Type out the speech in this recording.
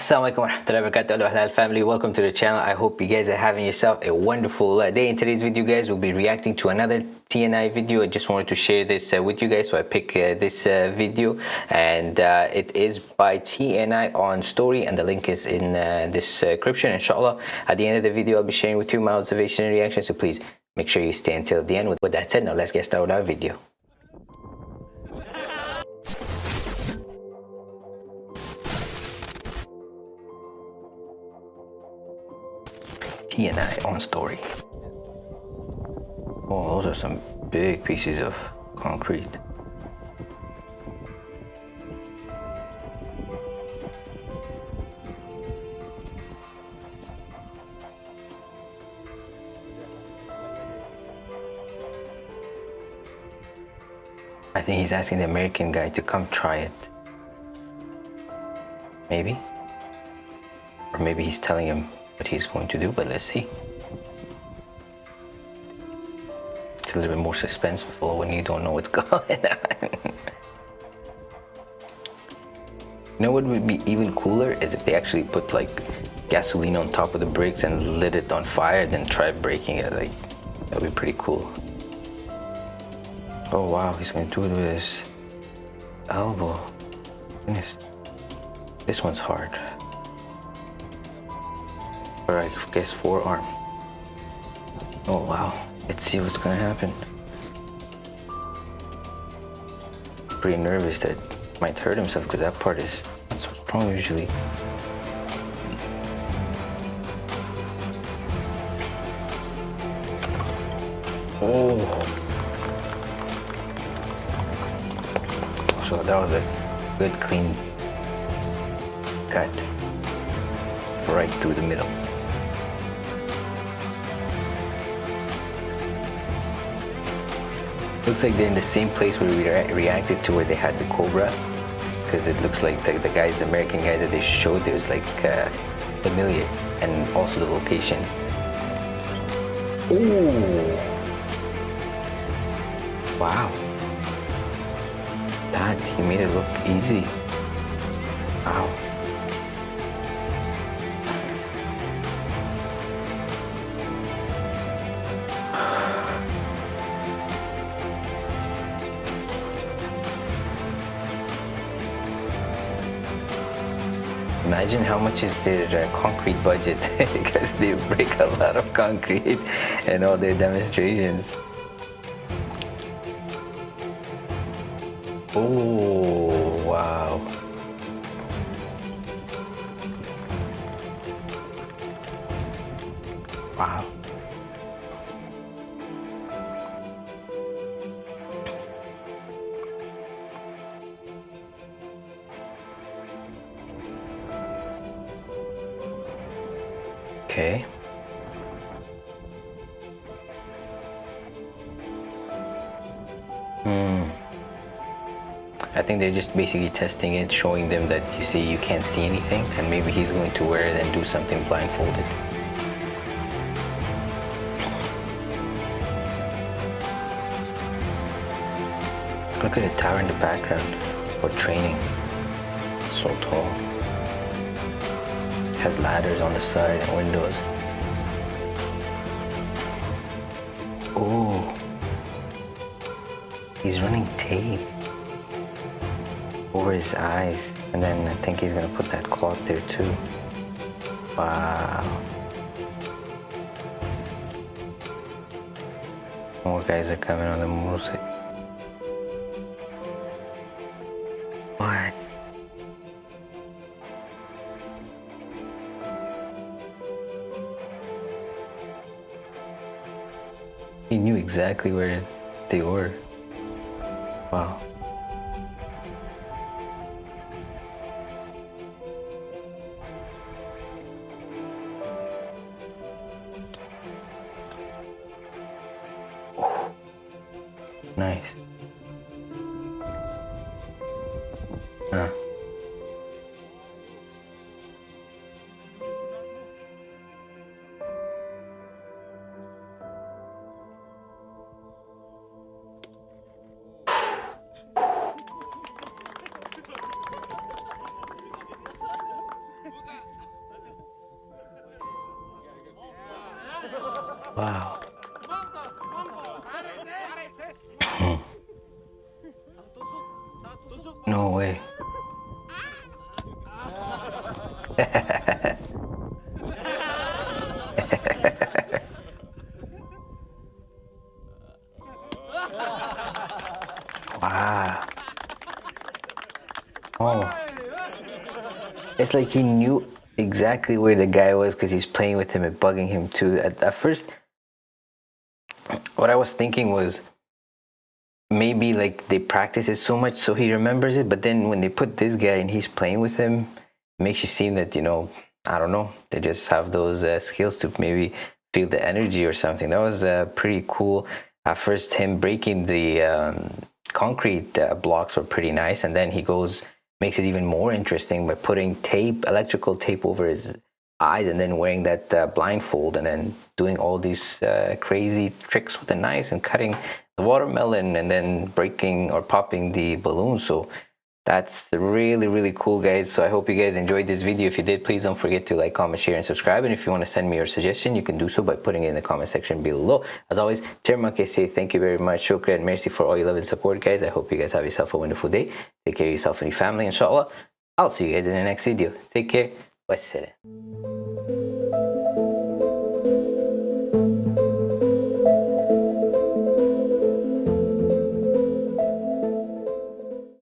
Assalamualaikum warahmatullahi wabarakatuh. Halal family. Welcome to the channel. I hope you guys are having yourself a wonderful uh, day. In today's video guys we'll be reacting to another TNI video. I just wanted to share this uh, with you guys so I pick uh, this uh, video. And uh, it is by TNI on story and the link is in uh, description inshallah. At the end of the video I'll be sharing with you my observation and reaction so please make sure you stay until the end. With, with that said now let's get started with our video TNI on story. Oh, those are some big pieces of concrete. I think he's asking the American guy to come try it. Maybe. Or maybe he's telling him what he's going to do, but let's see. It's a little bit more suspenseful when you don't know what's going on. you know what would be even cooler is if they actually put like gasoline on top of the brakes and lit it on fire, then try breaking it. Like that would be pretty cool. Oh wow, he's gonna do it with his elbow. Goodness. This one's hard I guess forearm. Oh wow, let's see what's gonna happen. Pretty nervous that might hurt himself because that part is that's what's wrong usually. Oh. So that was a good clean cut right through the middle. Looks like they're in the same place where we re reacted to where they had the Cobra. Because it looks like the, the guys, the American guys that they showed, there was like uh, familiar and also the location. Ooh. Wow. That, he made it look easy. Wow. Imagine how much is their uh, concrete budget because they break a lot of concrete in all their demonstrations. Oh, wow. Wow. Okay. Hmm. I think they're just basically testing it, showing them that you see you can't see anything, and maybe he's going to wear it and do something blindfolded. Look at the tower in the background for training. So tall has ladders on the side and windows. Oh, he's running tape over his eyes. And then I think he's gonna put that cloth there too. Wow. More guys are coming on the motorcycle. He knew exactly where they were. Wow. Nice. Huh. Wow. no way. wow. Oh. It's like he knew exactly where the guy was because he's playing with him and bugging him too. At, at first, what I was thinking was maybe like they practice it so much so he remembers it, but then when they put this guy and he's playing with him, makes you seem that, you know, I don't know, they just have those uh, skills to maybe feel the energy or something. That was uh, pretty cool. At first, him breaking the um, concrete uh, blocks were pretty nice, and then he goes makes it even more interesting by putting tape, electrical tape over his eyes and then wearing that uh, blindfold and then doing all these uh, crazy tricks with the knives and cutting the watermelon and then breaking or popping the balloon. So that's really really cool guys. So i hope you guys enjoyed this video. If you did please don't forget to like comment share and subscribe. And if you want to send me your suggestion you can do so by putting it in the comment section below. As always Termake say thank you very much. Shukran mercy for all your love and support guys. I hope you guys have yourself a wonderful day. Take care of yourself and your family. Inshallah i'll see you guys in the next video. Take care. Wassalam